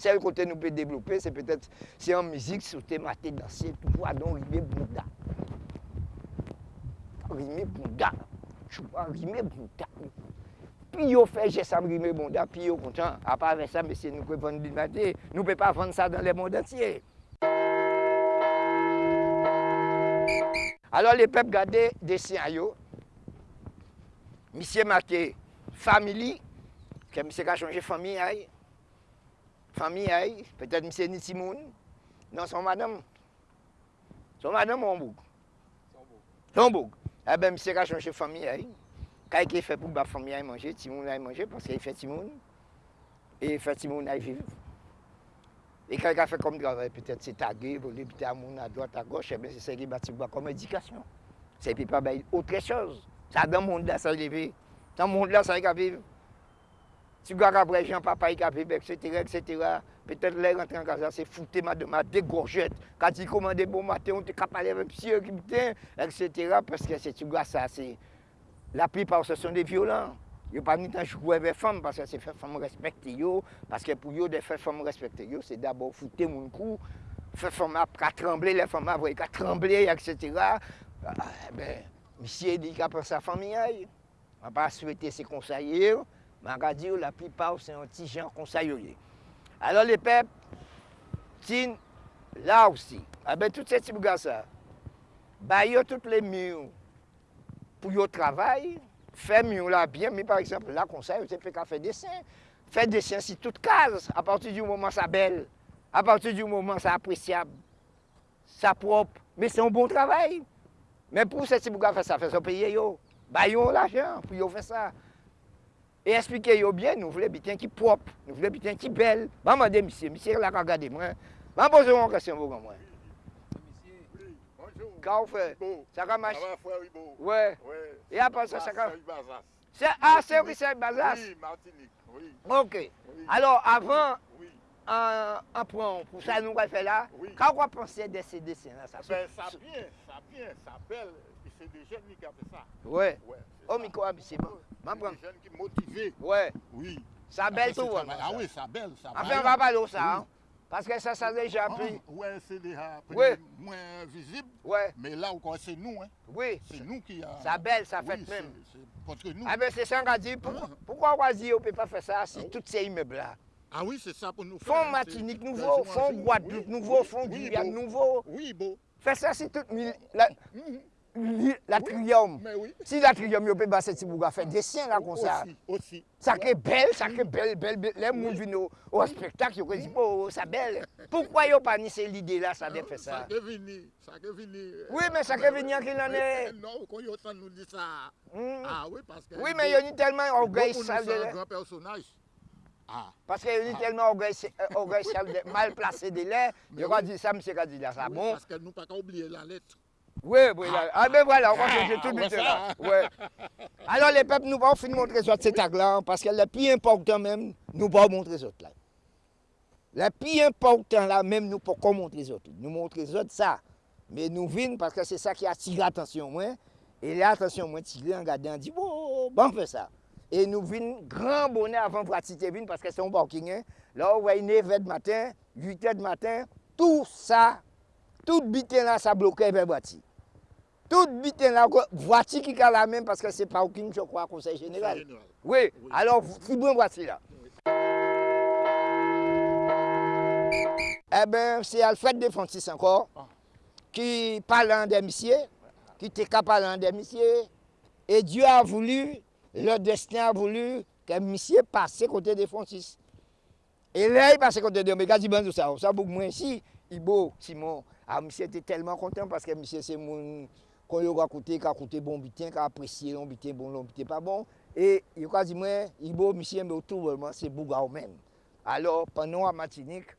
Sel kote nou pe devlope, se petet se an mizik sou te mate danse, tou pou adon rime bouda. Rime bouda. Chou pa rime bouda. Pi yo fe jesam rime bouda, pi yo kontan. A pa ve sa, mesye nou kwe vande di mate, nou pe pa vande sa dan le moun dantye. Alors le pep gade desen a yo. Misye make famili, ke misye ka chanje fami a yo. fami ay, petet mse ni Simon, nan son madame. Son madame ou an boug? Son boug. Ebe eh mse ka chanche fami ay, kay ke fe pou ba fami ay manje, Simon ay manje, paske y fe Simon, e fe Simon ay viv. E kay ka fe kom dravay, petet se tagye, voli pite a moun a doat a goch, ebe eh se se ki bati ba kom edikasyon. Se pi pa bay outre chose. Sa dan moun la sa leve, dan moun la sa y ka viv. Si gwa ka brejan papa y ka viv, et sètera, et sètera, pètè lè rentre an kaza, se foute ma de ma degorjèt. Kati komande bon matè, on te kapalè vè psi, et sètera, pèske se ti gwa sa, se la pi pa ou se son de violent. Yo pa ni tan chouwe ve fom, paske se fe fom respekte yo, paske pou yo de fe fom respekte yo, se dabo foute moun kou, fe fom ap ka tremble, le fom ap voye ka tremble, etc. Ben, misye di ka pe sa fom yay, man pa souwete se konsaye yo, man ka di yo la yon ti jan konsaye yo ye. Alors le pep, tin, la ou si, a ben tout se ti bouga sa, ba yo tout le miyo pou yo travay, Fè myon la byen, mi par exemple, konsey, ou te fè ka fè dessin. Fè dessin si tout kaz, a parti di ou mouman sa bel, a parti di ou mouman sa apresyab, sa prop, me se yon bon travay. Men pou se ti bouga fè sa, fè sa peye yo, bayon l'ajan pou yo fè sa. E esplike yo byen, nou vle biten ki prop, nou vle biten ki bel. Ban mande misye, misye la ka gade mwen. Ban pose yon kresyon pou kon mwen. Misye, bonjou. Ka ou fe? Bo. Saka mach? Awa fwe wibo. We. We. E apan sa saka? Seri Bazas. Se a Seri Seri Bazas? Oui, Martinique. Oui. Ok. Alors, avan, an pran, pou sa nou wè fè la, ka wè pense de se desen la sa? Ben, sa bien, sa bien, sa bel, se de jen li ka fe sa. We. O mi kwa misye bon. C'est des jeunes qui motivés. Wè. Oui. Sa bel Après, tou c'est wè. ça. Ah oui, ça belle, ça Afen, vaillant. va palo sa, Oui. an. Paske sa sa deja Ah, pli. ouais, c'est déjà Ouais. moins visible. Wè. Mais là encore, c'est nous, hein. Oui. C'est nous qui a. Sa bel, sa Oui, fèt c'est- mèm. c'est- Parce que nous. A ben, se san ka di, pou- Ah. poukwa wazi yo pe pa fè sa si Ah oui. tout se imeble la? Ah oui, c'est ça pour nous faire. Fon hein, Martinique c'est- nouveau, quasiment fon jour. Guadeloupe Oui, nouveau, oui, fon oui, Guyane nouveau. Oui, beau. Fè sa si tout mil, la triyom. Si la triyom yo pe baset si bouga fe desen la kon sa. Sakre bel, sakre bel, bel, bel. Le moun vin ou spektak yo kon di pou sa bel. Poukwa yo pa ni se lide la sa de fe sa? Sakre vini, sakre vini. Oui men sakre vini anke lane. Non, kon yo tan nou di sa. Hmm. Ah oui, paske. Oui men yo ni telman orgay sal de le. Yo kon nou sa gran personaj. Paske yo ni telman orgay sal de mal plase de le. Yo kon di sa mse kon di la sa bon. Paske nou pa ka oubliye la letre. Oui, oui, là. Ah ben voilà, on va changer tout vite ça. là. Ouais. Alors les peuples, nous pas fin montrer ça cet tag là, parce que le plus important même, nous pas montrer ça là. Le plus important là même, nous pas qu'on montrer ça. Nous montrer ça ça. Mais nous venons parce que c'est ça qui attire l'attention moi. Et l'attention moi tiré en regardant, dit bon, bon on fait ça. Et nous venons grand bonnet avant pratiquer vin parce que c'est un parking. Hein. Là, on voit 9h de matin, 8h de matin, tout ça, tout bitin là, ça bloquait vers bâti. Tout biten la ko, vwati ki ka la men, paske se pa oukin chok wak konsey jeneral. Oui, alor fibon vwati la. Eh ben, se Alfred de Francis ankor, ki ah. pale an demisye, ki te ka pale an demisye, et Dieu a voulu, le destin a voulu, ke misye pase kote de Francis. Et là, il passe kote de Omega, di banjou sa, sa bouk mwen si, Ibo, Simon, ah, a misye te telman kontan, paske misye se moun... kon yo kakoute, kakoute bon biten, ka apresye lon biten bon, lon biten pa bon, e yo ka di mwen, ibo misye mbe ou troubleman, se bouga ou men. Alors, panon a matinik,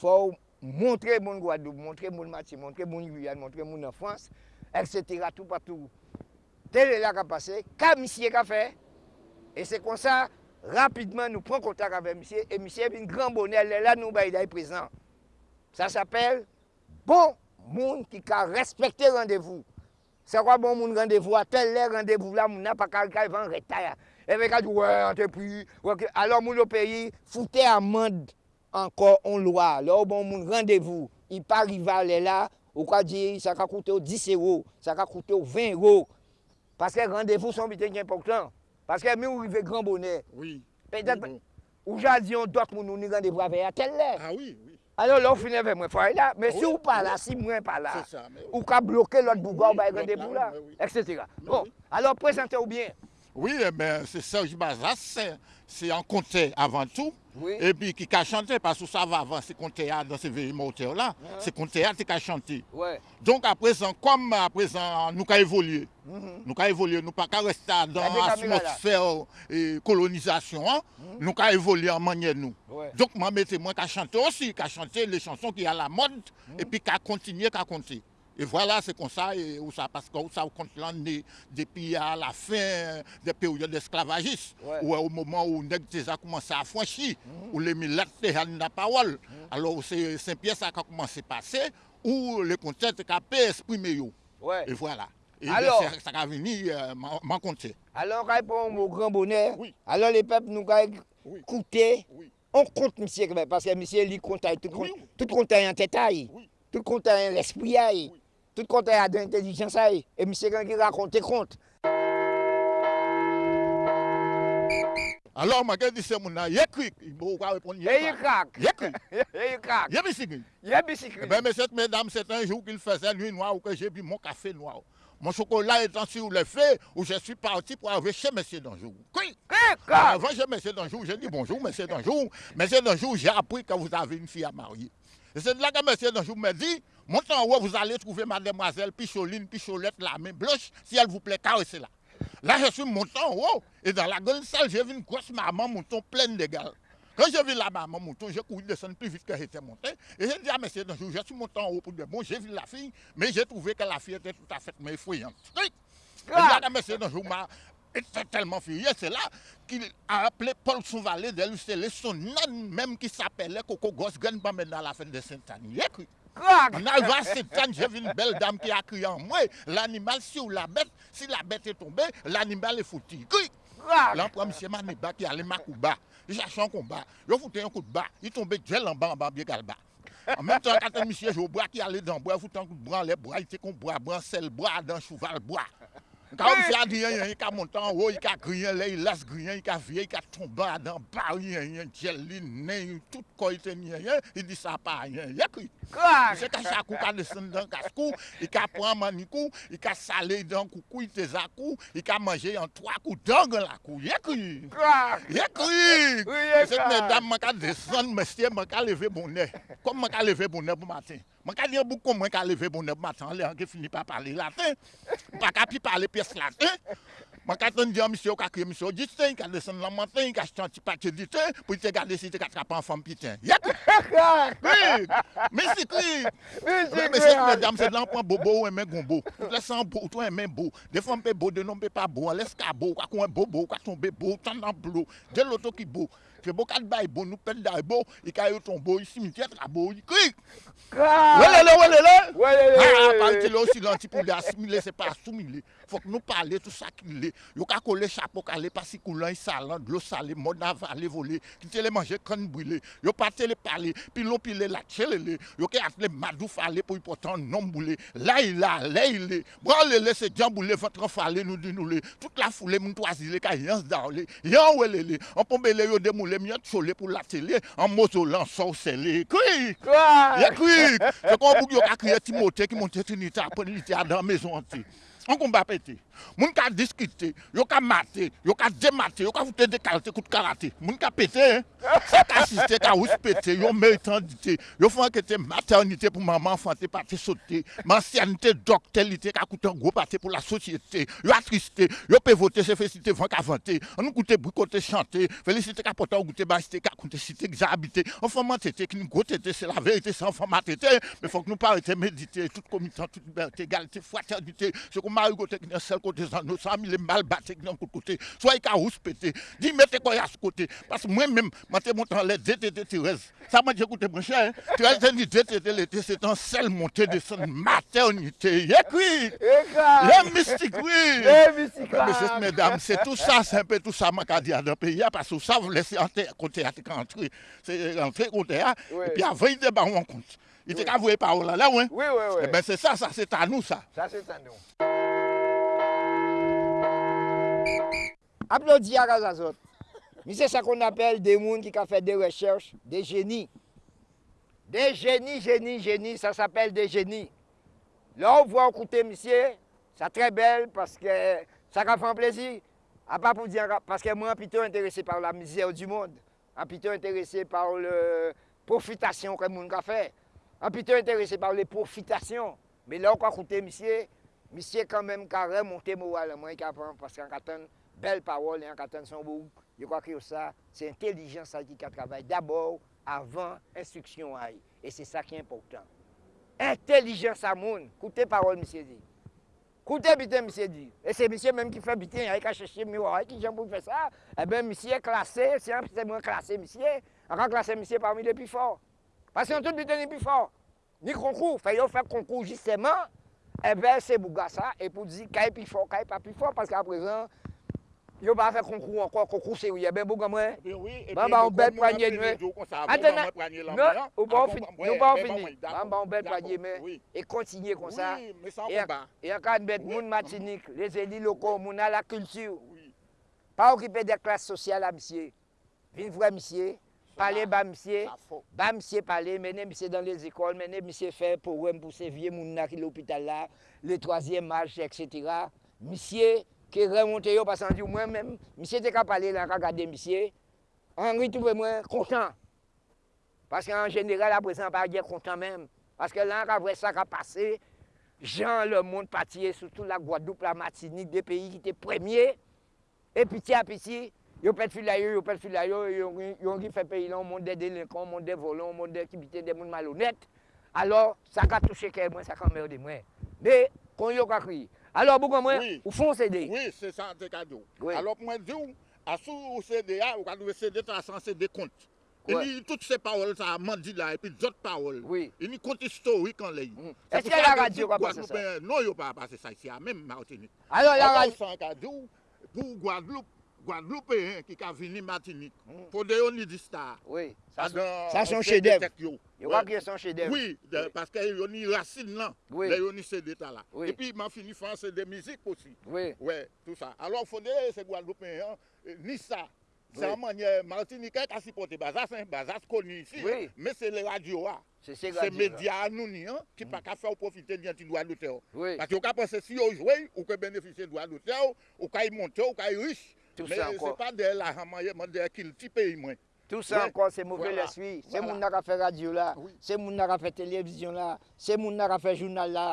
fò montre moun Guadoub, montre moun Mati, montre moun Guyane, montre moun en France, etc. tout patou. Tel e la ka pase, ka misye ka fe, e se kon sa, rapidman nou pren kontak avè misye, e misye bin gran bonel, lè la nou bayiday prezant. Sa s'apel, bon moun ki ka respekte randevou. Se kwa bon moun randevou a, tel lè randevou la moun apakal kal van retaya. E ve kal di wè, an te pri, wè ke, alò moun lò peyi, foute amand ankor on lwa. Lò bon moun randevou, i pa rivale la, ou kwa di, sa ka koute ou 10 euro, sa ka koute ou 20 euro. Paske randevou son biten ki important. Paske mi ou rive gran bonè. Oui. Pe dat, ou jan di yon dot moun nou ni randevou avè a, tel lè. Ah oui, oui. Alors lò ou finè ve mwen fwa la, men si Oui, ou pa oui. la, si mwen pa la, C'est ça. mais- ou ka bloke lot bouga ou bay Oui, l'autre la, là, etc. Mais Bon, alors prezente ou bien. Oui, eh ben, c'est Serge Bazas, c'est- c'est un comté avant tout. Oui. Et puis qui a chanté, parce que ça va avant, c'est comté dans ces moteurs là, c'est comté qui a chanté. Ouais. Donc à présent, comme à présent, nous avons évolué, Mhm. nous avons évolué, nous pas rester dans l'atmosphère et colonisation, hein. nous avons évolué en manière nous. Ouais. Donc moi, mettez moi qu'à chanter aussi, qu'à chanter les chansons qui à la mode, et puis qu'à continuer, qu'à compter. Et voilà, c'est comme ça, et, où ça, parce que où ça, on compte l'année depuis à la fin des périodes d'esclavagisme, ouais. ou au moment où les déjà commencé à franchir, mm. où les milates déjà la parole. Mm. Alors, c'est Saint-Pierre ça qui a commencé à passer, où les concepts qui ont exprimé. Ouais. Et voilà. Et alors, bien, ça a venu euh, m'en compter. Alors, quand répond au grand bonheur, oui. alors les peuples nous ont écouté. Oui. On compte, monsieur, parce que monsieur, lui, compte tout, compte, oui. tout compte en tête, tout compte en l'esprit. Tout compte en l'intelligence, aïe. et monsieur, il raconte, compte. Alors, je dis c'est mon a écrit, il faut pas répondre. Et il craque. Écrit. Et il craque. Il y a bicycle. Il y a Eh bicyclette. bien, messieurs, mesdames, c'est un jour qu'il faisait nuit noire où que j'ai bu mon café noir. Mon chocolat étant sur le feu, où je suis parti pour arriver chez Monsieur Danjou. Craque. Avant chez Monsieur Danjou, j'ai dit bonjour, Monsieur Danjou. Monsieur Danjou, j'ai appris que vous avez une fille à marier. Et c'est de là que Monsieur Danjou me dit, montez en haut, vous allez trouver mademoiselle Picholine, Picholette, la main blanche, si elle vous plaît, caressez-la. Là, je suis monté en haut, et dans la grande salle, j'ai vu une grosse maman mouton pleine de gales. Quand j'ai vu la maman mouton, j'ai couru descendre plus vite que j'étais monté. Et j'ai dit à monsieur Danjou, je suis monté en haut pour dire, bon, j'ai vu la fille, mais j'ai trouvé que la fille était tout à fait mais effrayante. Oui. Et là, quand monsieur Danjou m'a été tellement furieux, c'est là qu'il a appelé Paul Souvalet de lui son âne même qui s'appelait Coco Gosse Gun dans la fin de Sainte-Anne. krag. Nan va setan, je vi n bel dam ki akri an mwen. L'animal si ou la bet, si la bet e tombe, l'animal e fouti. Krik! Lan pou a misye mani ba ki ale makou ba. I chachan kon ba. Yo foute yon kout ba. I tombe djel an ba an ba bie kal ba. An menm tan kate misye jo bra ki ale dan bra, foute an kout bran le bra, ite kon bra, bran sel bra, dan chouval bra. Ka ou fya di yon yon, yon ka montan ou, yon ka griyen le, yon las griyen, yon ka vie, yon ka tomba adan, bar yon yon, djel li, nen yon, tout koy ten yon yon, yon di sa pa yon, yon kri. Kwa? Se ka chakou ka desen dan kaskou, yon ka pran manikou, yon ka sale dan koukou, yon te zakou, yon ka manje yon twa kou, dan gen lakou, yon kri. Kwa? Yon kri. Oui, yon kri. Se mèdame man ka desen, mèstye man ka leve bonè. Kom man ka leve bonè pou matin. Mwen ka liye boukou mwen ka leve bonne matan le an ki fini pa pale latin. Pa ka pi pale pes latin. Mwen ka ton diyan misyo ka kre misyo diten, ka desen lan matin, ka chanti pati diten, pou te gade si te katrapan fam pitin. Yep! Krig! Mesi krig! Mesi krig, dam se lan pan bobo ou emen gombo. Le san bo, ou to emen bo. De fom pe bo, de non pe pa bo. Les ka bo, kakou en bobo, kakou en bebo, tan nan blo. De loto ki bo. Se bo kat bay bon nou pel da bo, e ka yo ton bo yi simitet, la bo yi krik. Welele, welele. Welele. Ha, palte lo silanti pou de asimile, se pa asumile. Fok nou pale tout sa ki le. Yo ka kole chapo, kale pasi koulan, yi salan, dlo sale, mod avale vole, ki te le manje kan brile. Yo pate le pale, pi lon pi le la chele le. Yo ke atle madou fale pou yi potan non boule. La yi la, la yi le. Bran le le se djan boule, vantran fale nou di nou le. Tout la foule moun toazile, ka yans da le. Yan welele. An pombe le yo demoule. le myote chole pou la tele, an mozo lan sou sele. Kouik! Ye kouik! Se kon pou yo kakriye Timote ki monte Trinita, pon li te adan mezon ti. On combat pété. Moun ka discuter, yo ka mater, yo ka démater, yo ka des qualités coup de karaté. Moun ka pété, hein. Ça ka assister, ka ous pété, yo méritandité. Yo font que te maternité pour maman enfanté pas te sauter. Ancienneté doctalité ka coûte un gros pâté pour la société. Yo attristé, yo voter c'est félicité vent ka vanter. On coûte bricoter chanter, félicité ka porter goûter basité ka coûter cité que habité. Enfant tété qui nous gros tété c'est la vérité sans enfant tété, mais faut que nous pas méditer toute commission, toute liberté, égalité, fraternité. C'est comme mari côté qui est seul côté nous, ça il mal battu est côté. Soit il carous pété. Dis mettez quoi à ce côté parce que moi même monté les DTT Thérèse. Ça m'a dit écoutez mon cher, Thérèse dit DTT l'été c'est un seul montée de son maternité. Et oui. Les mystiques oui. Les mystiques. Mesdames, c'est tout ça, c'est un peu tout ça m'a dit dans pays parce que ça vous laissez entrer côté à entrer. C'est entrer côté et puis avant il débat on compte. Il était qu'à voir par là, là, oui. Oui, oui, oui. Eh bien, c'est ça, ça, c'est à nous, ça. Ça, c'est à nous. Applaudis à Razazot. Mais c'est ça qu'on appelle des gens qui ont fait des recherches, des génies. Des génies, génies, génies, ça s'appelle des génies. Là, on voit écouter, monsieur, c'est très belle parce que ça fait un plaisir. À pas pour dire, parce que moi, plutôt intéressé par la misère du monde. plutôt intéressé par la profitation que le monde a fait. Un plutôt intéressé par les profitations. Mais là, on a monsieur, quand même, qui a remonté moralement, parce qu'on a une belle parole et on a son bout. Je crois que ça, c'est l'intelligence qui travaille d'abord avant instruction. Et c'est ça qui est important. Intelligence à monde. Écoutez parole, monsieur dit. Écoutez, bien, monsieur dit. Et c'est monsieur même qui fait bitin, il a cherché miroir, qui j'aime pour faire ça. Eh bien, monsieur est classé, c'est moins classé, monsieur. On a classé monsieur parmi les plus forts. Parce qu'on tout bitin les plus forts. Ni concours, fait faire concours justement. Ebe, se bou gasa, e pou di kay pi fò, kay pa pi fò, paske aprezen, yo ba fè konkou anko, konkou se ou ye, ben bou gamwen, ban ba ou bel pwanye nwen. Antena, nou, ou ba ou fini, nou ba ou fini, ban ba ou bel pwanye men, e kontinye kon sa, e ankan bet moun matinik, le zeli loko, moun a la kultur, pa okipe de klas sosyal a misye, vin vwe misye, Parler bas monsieur, bas monsieur parler, mener monsieur dans les écoles, mener monsieur faire pour pour ces vieux moun qui l'hôpital là, le troisième âge, etc. Monsieur qui remonté parce que moi-même, monsieur était capable parler là, regarder monsieur, Henri trouve moi content. Parce qu'en général, à présent, pas dire content même. Parce que là, après ça qui a passé, Jean, le monde parti, surtout la Guadeloupe, la Martinique, des pays qui étaient premiers. Et petit à petit, Yo pet fila yo, yo pet fila yo, yon ki fe peyi lan, moun de delinkon, moun de volan, moun de kibite, de moun malonet. Alors, sa ka touche ke mwen, sa ka merde mwen. De, kon yo ka kri. Alors, bou kon mwen, oui. ou fon sede? Oui, se san te kado. Oui. Alors, mwen di ah, ou, asou ou sede a, ou kadou sede ta san sede kont. Ouais. Il y toutes ces paroles, ça a mandi là, et puis d'autres paroles. Oui. Il y a compte historique en l'air. Mmh. Est-ce qu'il y a la radio qui passe ça? Non, il n'y a pas passé ça ici, même Martinique. Alors, la radio. Pour Guadeloupe, Guadeloupéen qui a venu Martinique. Pour des onidistas. Oui. Ça, ça son chef-d'œuvre. Yo va bien son chef-d'œuvre. Oui, parce que yo ni racine là. Oui. Yo ni ces détails là. Et puis m'a fini faire c'est des musiques aussi. Oui. Ouais, tout ça. Alors Fondé c'est Guadeloupéen euh, ni ça. C'est la manière Martinique qui a supporté Bazas, Bazas connu ici, mais c'est les radios. C'est les médias anonymes qui ne peuvent pas faire profiter du droit d'auteur. Parce que vous pensez si vous jouez, vous pouvez bénéficier du droit d'auteur, vous pouvez monter, vous pouvez riche. Men se pa de la haman, man de akil ti peyi mwen. Tout sa oui. ankon se mouve voilà. leswi, se voilà. moun nan ka fe radyo la, oui. se moun nan ka fe televizyon la, se moun nan ka fe jounal la.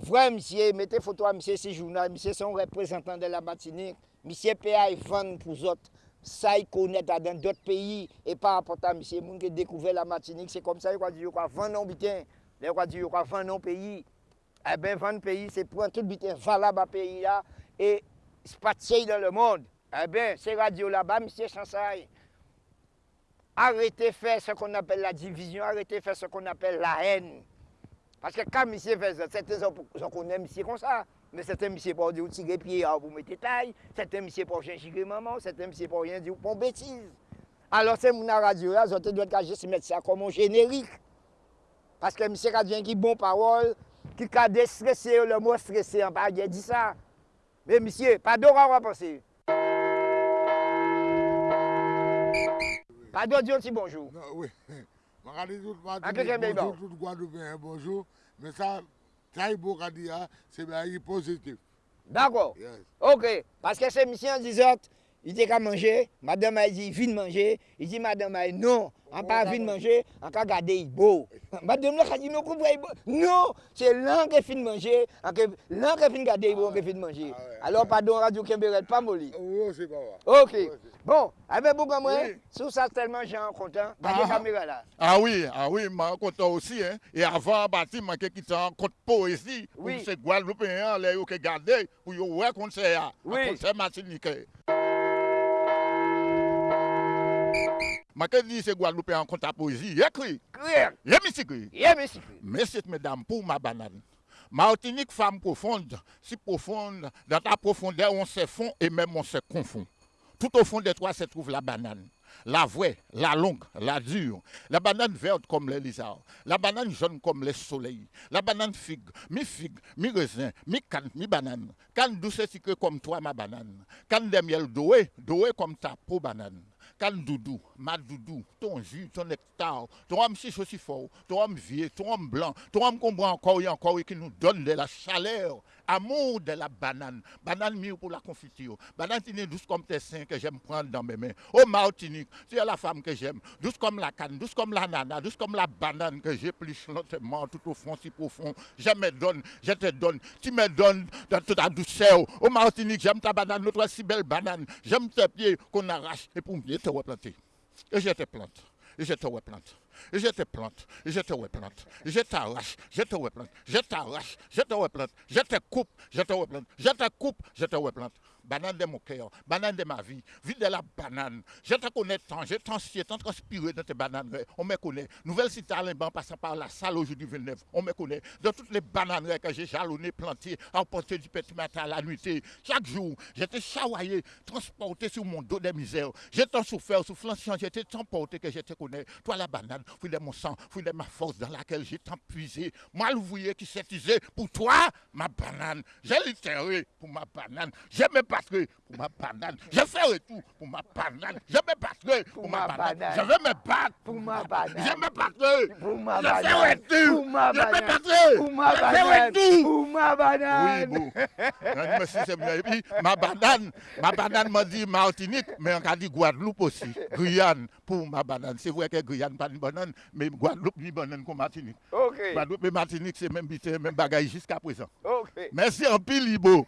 Vre msye, mette foto a msye si jounal, msye son reprezentant de la matinik, msye pe a y fan pou zot. Sa y konet a den dot peyi, e pa apota msye moun ke dekouve la matinik, se kom sa y kwa di yo kwa van nan biten, le kwa di yo kwa van nan peyi. E ben van peyi se pran tout biten valab a peyi la, e... c'est dans le monde. Eh bien, ces radios là-bas, monsieur Chansaï, arrêtez de faire ce qu'on appelle la division, arrêtez de faire ce qu'on appelle la haine. Parce que quand monsieur fait ça, certains gens connaissent monsieur comme ça. Mais certains monsieur pour dire tirer pied vous mettez taille, certains monsieur pour changer maman, certains monsieur pour rien dire pour bêtise. Alors c'est mon radio là, je dois juste mettre ça comme un générique. Parce que monsieur a dit qui bon parole, qui a déstressé le mot stressé, on pas dit ça. Mais monsieur, pardon, on va passer. Pardon, dis un bonjour. Non, oui. bonjour, tout Guadeloupéen, bonjour. Mais ça, ça, il faut dire, c'est positif. D'accord. Ok. Parce que c'est monsieur en disant, Il dit qu'à manger, madame a dit viens manger, il dit madame a non, on pas viens manger, on peut garder il beau. Madame là dit non comprend Non, c'est l'un qui fin manger, l'un qui fin garder il beau, qui fin manger. Ah ah Alors pardon Radio Kemberet pas moli. Oh, oh, c'est pas vrai. OK. Oh, bon, avec beaucoup moi, sous ça tellement gens content, ah. regardez caméra là. Ah oui, ah oui, moi content aussi hein. Et avant bâtiment qui était en compte poésie, oui. c'est Guadeloupéen là qui garder pour ouais concert, concert Martinique. Je dis ces Guadeloupéens en compte à poésie, écrit, écrit. Yeah, merci. Messieurs, mesdames, pour ma banane. Martinique, femme profonde, si profonde, dans ta profondeur, on se fond et même on se confond. Tout au fond de toi se trouve la banane. La vraie, la longue, la dure. La banane verte comme les lizards. La banane jaune comme les soleils. La banane figue, mi figue, mi raisin, mi canne, mi banane. Canne douce et sucrée comme toi, ma banane. Canne de miel doué, doué comme ta peau banane. Canne doudou, ma doudou, ton jus, ton nectar, ton homme chiche aussi fort, ton homme vieux, ton homme blanc, ton homme qu'on boit encore et encore et qui nous donne de la chaleur, amour de la banane. Banane mieux pour la confiture. Banane tine douce comme tes seins que j'aime prendre dans mes mains. Oh Martinique, tu es la femme que j'aime. Douce comme la canne, douce comme la nana, douce comme la banane que j'épluche lentement tout au fond, si profond. Je me donne, je te donne, tu me donnes dans toute ta douceur. Oh Martinique, j'aime ta banane, notre si belle banane. J'aime tes pieds qu'on arrache et pour mieux j'étais ouais planté. Et j'étais plante. Et j'étais ouais plante. Et j'étais plante. Et j'étais ouais plante. J'étais arrache. J'étais ouais plante. J'étais arrache. J'étais ouais plante. J'étais coupe. J'étais ouais plante. J'étais coupe. J'étais ouais plante. Banane de mon cœur. Banane de ma vie. Vie de la banane. Je te connais tant. Je t'ancien. Tant transpiré dans tes bananes. On me connaît. Nouvelle cité à Limban passant par la salle aujourd'hui Villeneuve. On me connaît. Dans toutes les bananes que j'ai jalonnées, plantées, emportées du petit matin à la nuitée. Chaque jour, j'étais chawaillé, transporté sur mon dos de misère. J'ai tant souffert, soufflant, j'étais tant porté que je te connais. Toi, la banane, fruit de mon sang, fruit de ma force dans laquelle j'ai tant puisé. Moi, l'ouvrier qui s'est pour toi, ma banane. J'ai littéré pour ma banane. Je me battrai pour ma banane. Je ferai tout pour ma banane. Je me battrai pour, ma, banane. Je vais me battre Pour ma banane. Je me battrai Pour ma Je banane. ferai tout. Pour ma Je me banane. battrai Pour ma Je ferai banane. tout. Pour ma Oui, banane. bon. Nan, Merci, ma banane, ma banane m'a dit Martinique, mais on a dit Guadeloupe aussi. Guyane pour ma banane. C'est vrai que Guyane pas une banane, mais Guadeloupe ni banane comme Martinique. Ok. Guadeloupe et Martinique, c'est même même bagaille jusqu'à présent. Ok. Merci en pile, Libo.